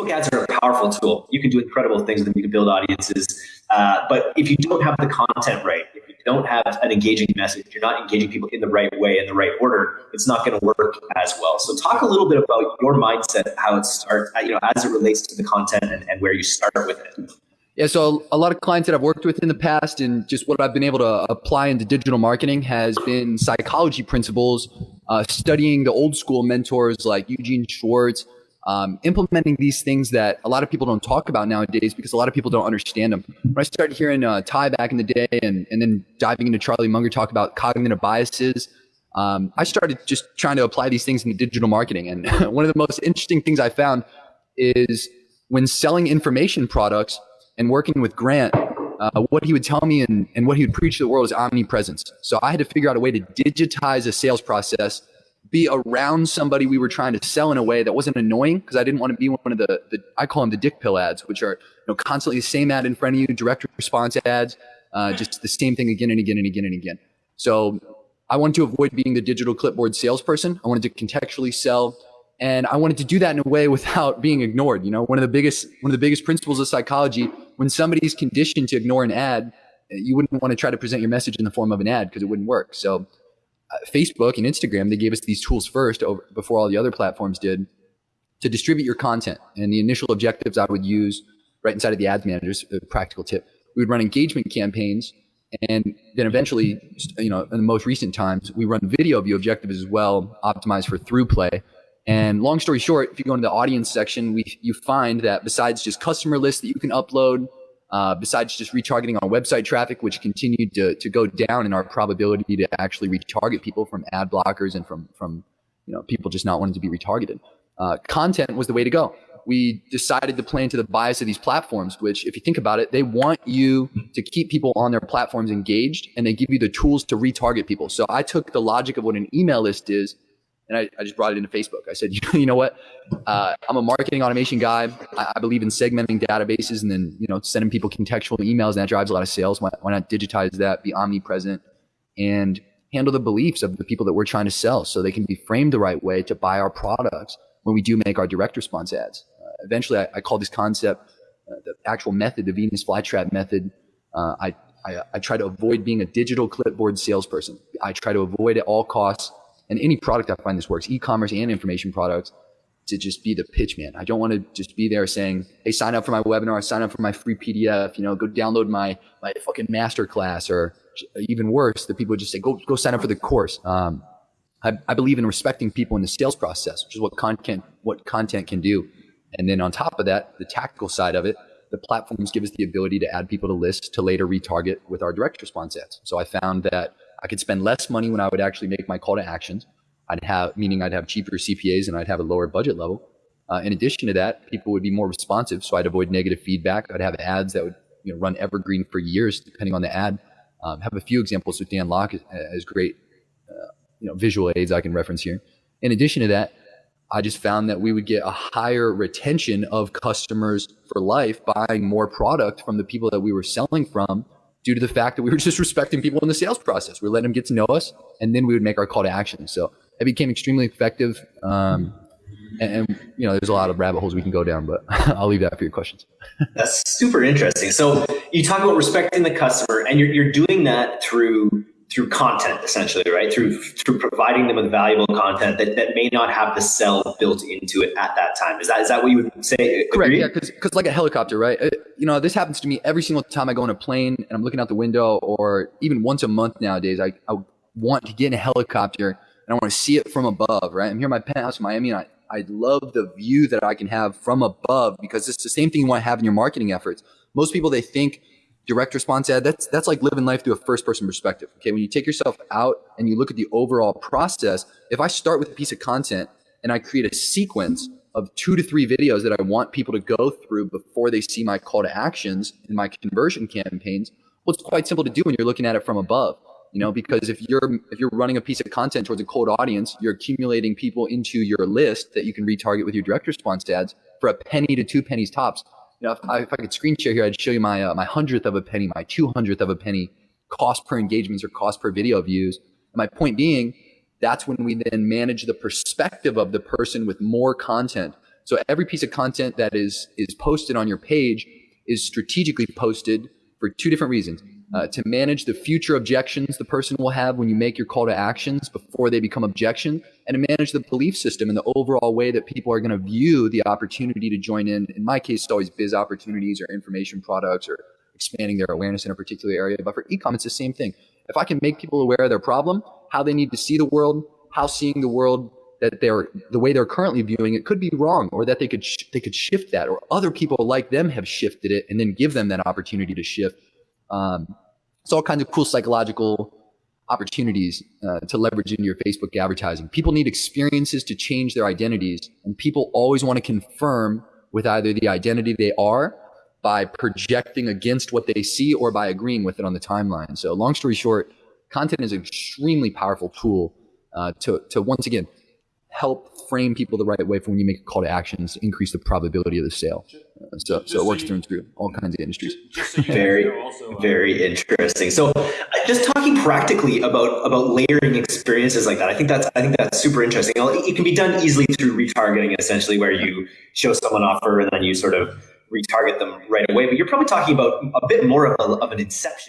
Facebook ads are a powerful tool. You can do incredible things with them. You can build audiences. Uh, but if you don't have the content right, if you don't have an engaging message, you're not engaging people in the right way, in the right order, it's not going to work as well. So talk a little bit about your mindset, how it starts, uh, you know, as it relates to the content and, and where you start with it. Yeah, so a lot of clients that I've worked with in the past and just what I've been able to apply into digital marketing has been psychology principles, uh, studying the old school mentors like Eugene Schwartz, um, implementing these things that a lot of people don't talk about nowadays because a lot of people don't understand them. When I started hearing uh, Tai back in the day and, and then diving into Charlie Munger talk about cognitive biases, um, I started just trying to apply these things in digital marketing. And one of the most interesting things I found is when selling information products and working with Grant, uh, what he would tell me and, and what he would preach to the world is omnipresence. So I had to figure out a way to digitize a sales process be around somebody we were trying to sell in a way that wasn't annoying because I didn't want to be one of the, the I call them the dick pill ads, which are you know constantly the same ad in front of you, direct response ads, uh, just the same thing again and again and again and again. So I wanted to avoid being the digital clipboard salesperson. I wanted to contextually sell, and I wanted to do that in a way without being ignored. You know, one of the biggest one of the biggest principles of psychology when somebody's conditioned to ignore an ad, you wouldn't want to try to present your message in the form of an ad because it wouldn't work. So Facebook and Instagram, they gave us these tools first over, before all the other platforms did to distribute your content. And the initial objectives I would use right inside of the ads managers, a practical tip, we would run engagement campaigns. And then eventually, you know, in the most recent times, we run video view objectives as well, optimized for ThruPlay. And long story short, if you go into the audience section, we, you find that besides just customer lists that you can upload, uh, besides just retargeting our website traffic, which continued to, to go down in our probability to actually retarget people from ad blockers and from, from you know, people just not wanting to be retargeted. Uh, content was the way to go. We decided to play into the bias of these platforms, which, if you think about it, they want you to keep people on their platforms engaged and they give you the tools to retarget people. So I took the logic of what an email list is and I, I just brought it into Facebook. I said, you know what? Uh, I'm a marketing automation guy. I, I, believe in segmenting databases and then you know sending people contextual emails, and that drives a lot of sales. Why, why not digitize that, be omnipresent, and handle the beliefs of the people that we're trying to sell, so they can be framed the right way to buy our products when we do make our direct response ads. Uh, eventually, I, I, call this concept uh, the actual method, the Venus flytrap method. Uh, I, I, I try to avoid being a digital clipboard salesperson. I try to avoid at all costs and any product I find this works, e-commerce and information products, to just be the pitch man. I don't want to just be there saying, "Hey, sign up for my webinar, sign up for my free PDF, you know, go download my my fucking master class," or even worse, the people just say, "Go go sign up for the course." Um, I, I believe in respecting people in the sales process, which is what content what content can do. And then on top of that, the tactical side of it, the platforms give us the ability to add people to lists to later retarget with our direct response ads. So I found that I could spend less money when I would actually make my call to actions. I'd have, meaning I'd have cheaper CPAs and I'd have a lower budget level. Uh, in addition to that, people would be more responsive, so I'd avoid negative feedback. I'd have ads that would you know, run evergreen for years, depending on the ad. Um, have a few examples with Dan as, as great, uh, you know, visual aids I can reference here. In addition to that, I just found that we would get a higher retention of customers for life buying more product from the people that we were selling from due to the fact that we were just respecting people in the sales process. We are letting them get to know us, and then we would make our call to action. So it became extremely effective. Um, and, and, you know, there's a lot of rabbit holes we can go down, but I'll leave that for your questions. That's super interesting. So you talk about respecting the customer, and you're, you're doing that through through content essentially right? Through through providing them with valuable content that, that may not have the sell built into it at that time. Is that is that what you would say? Correct yeah because like a helicopter right? Uh, you know this happens to me every single time i go on a plane and i'm looking out the window or even once a month nowadays i, I want to get in a helicopter and i want to see it from above right? I'm here in my penthouse in miami and i I love the view that I can have from above because it's the same thing you want to have in your marketing efforts. Most people they think direct response ad, that's that's like living life through a first person perspective. Okay, when you take yourself out and you look at the overall process, if I start with a piece of content and I create a sequence of two to three videos that I want people to go through before they see my call to actions in my conversion campaigns, well, it's quite simple to do when you're looking at it from above. You know, because if you're if you're running a piece of content towards a cold audience, you're accumulating people into your list that you can retarget with your direct response ads for a penny to two pennies tops you know, if I, if I could screen share here, I'd show you my uh, my hundredth of a penny, my two hundredth of a penny cost per engagements or cost per video views. And my point being, that's when we then manage the perspective of the person with more content. So every piece of content that is is posted on your page is strategically posted for two different reasons. Uh, to manage the future objections the person will have when you make your call to actions before they become objections, and to manage the belief system and the overall way that people are going to view the opportunity to join in. In my case, it's always biz opportunities or information products or expanding their awareness in a particular area. But for ecom, it's the same thing. If I can make people aware of their problem, how they need to see the world, how seeing the world that they're the way they're currently viewing it could be wrong, or that they could they could shift that, or other people like them have shifted it, and then give them that opportunity to shift. Um, it's all kinds of cool psychological opportunities uh, to leverage into your Facebook advertising. People need experiences to change their identities, and people always want to confirm with either the identity they are by projecting against what they see or by agreeing with it on the timeline. So, long story short, content is an extremely powerful tool uh, to, to once again help frame people the right way for when you make a call to actions, increase the probability of the sale. Uh, so, Just so it so works you- through and through all kinds of industries. Just so Very, also, uh, very interesting. So, just talking practically about about layering experiences like that, I think that's I think that's super interesting. It can be done easily through retargeting, essentially, where you show someone offer and then you sort of retarget them right away. But you're probably talking about a bit more of, a, of an inception